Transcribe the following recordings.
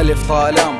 ألف طالام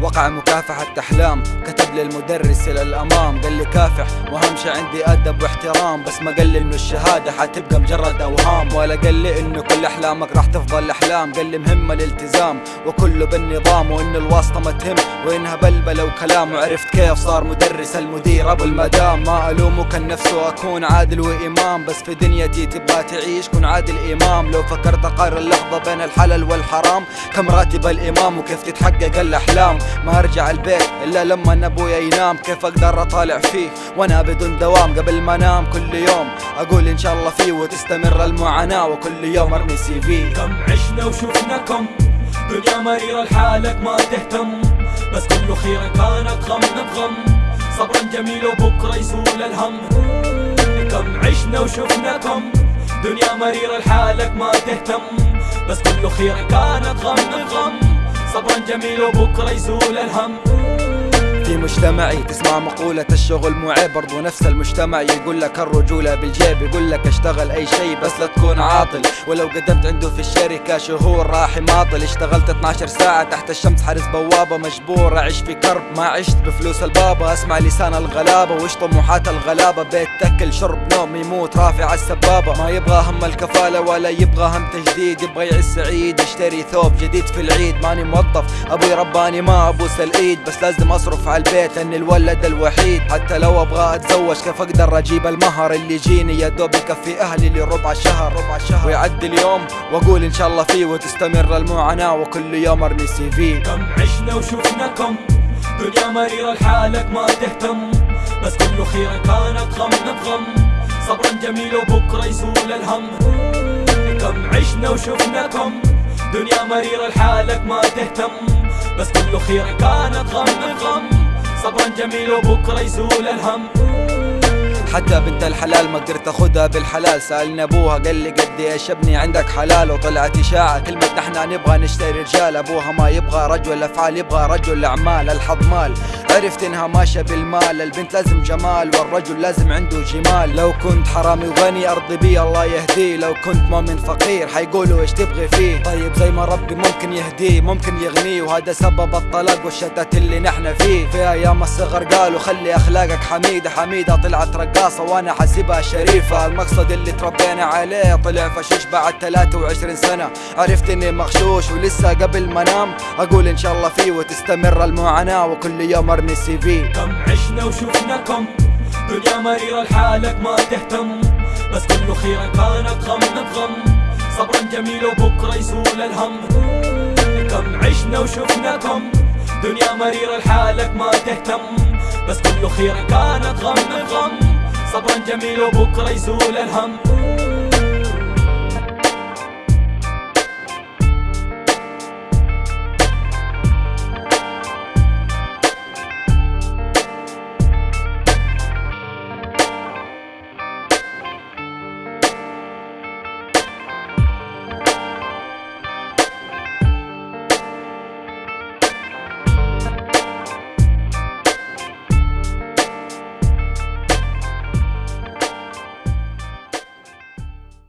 وقع مكافحة أحلام. كتب لي المدرس إلى الأمام. قال لي كافح وأهم شي عندي أدب واحترام. بس ما قال لي إنه الشهادة حتبقى مجرد أوهام. ولا قال لي إنه كل أحلامك راح تفضل أحلام قال لي مهمة الالتزام وكله بالنظام وإن الواسطة ما تهم. وإنها بلبلة وكلام. وعرفت كيف صار مدرس المدير أبو المدام. ما ألومه كان نفسه أكون عادل وإمام. بس في دنيتي تبغى تعيش كن عادل إمام. لو فكرت أقارن اللحظة بين الحلال والحرام كم راتب الإمام؟ وكيف تتحقق الأحلام؟ ما ارجع البيت إلا لما أبويا ينام. كيف أقدر أطالع فيه وأنا بدون دوام قبل ما أنام كل يوم؟ أقول إن شاء الله فيه وتستمر المعاناة وكل يوم أرمي سي في. كم عشنا وشفنا كم؟ دنيا مريرة لحالك ما تهتم. بس كل خير كانت غم بغم. صبرا جميل وبكرة يزول الهم. كم عشنا وشفنا كم؟ دنيا مريرة لحالك ما تهتم. بس كل خير كانت غم بغم. صبرا جميل وبكرة يزول الهم. مجتمعي تسمع مقولة الشغل مو عيب برضو نفس المجتمع. يقول لك الرجولة بالجيب يقول لك اشتغل أي شيء بس لا تكون عاطل. ولو قدمت عنده في الشركة شهور راح يماطل. اشتغلت 12 ساعة تحت الشمس حارس بوابة مجبور أعيش في كرب. ما عشت بفلوس البابا أسمع لسان الغلابة. وش طموحات الغلابة؟ بيت تكل شرب نوم يموت. رافع السبابة. ما يبغى هم الكفالة ولا يبغى هم تجديد. يبغى يعيش سعيد يشتري ثوب جديد في العيد. ماني موظف أبوي رباني ما أبوس الإيد. بس لازم أصرف على البيت. إني الولد الوحيد. حتى لو أبغى أتزوج كيف أقدر أجيب المهر اللي يجيني؟ يا دوب يكفي أهلي لربع شهر. ربع شهر ويعدي اليوم وأقول إن شاء الله فيه وتستمر المعاناة وكل يوم أرمي سي في. كم عشنا وشفنا كم؟ دنيا مريرة لحالك ما تهتم. بس كل خير كانت غم بغم. صبرا جميل وبكرة يزول الهم. كم عشنا وشفنا كم؟ دنيا مريرة لحالك ما تهتم. بس كل خير كانت غم بغم. صبرا جميل وبكرة يزول الهم. حتى بنت الحلال ما قدرت اخدها بالحلال. سألني أبوها قال لي قد إيش ابني عندك حلال؟ وطلعت إشاعة كلمه نحن نبغى نشتري رجال. أبوها ما يبغى رجل أفعال يبغى رجل أعمال. الحظ مال عرفت إنها ماشية بالمال. البنت لازم جمال والرجل لازم عنده جمال. لو كنت حرامي وغني أرضي بي الله يهديه لو كنت مؤمن فقير حيقولوا إيش تبغي فيه. طيب زي ما ربي ممكن يهديه ممكن يغنيه وهذا سبب الطلاق والشتات اللي نحن فيه. في أيام الصغر قالوا خلي أخلاقك حميدة حميدة طلعت رقاصه وأنا حاسبها شريفة. المقصد اللي تربينا عليه طلع فشوش بعد 23 سنة. عرفت إني مغشوش ولسه قبل ما انام أقول إن شاء الله فيه وتستمر المعاناة. وكل يوم أرمي سي في. كم عشنا وشفنا كم. دنيا مريرة لحالك ما تهتم. بس كل خير كانت غم بغم صبرا جميل وبكرة يزول الهم. كم عشنا وشفنا كم. دنيا مريرة لحالك ما تهتم. بس كل خير كانت غم بغم صبرا جميل وبكرة يزول الهم.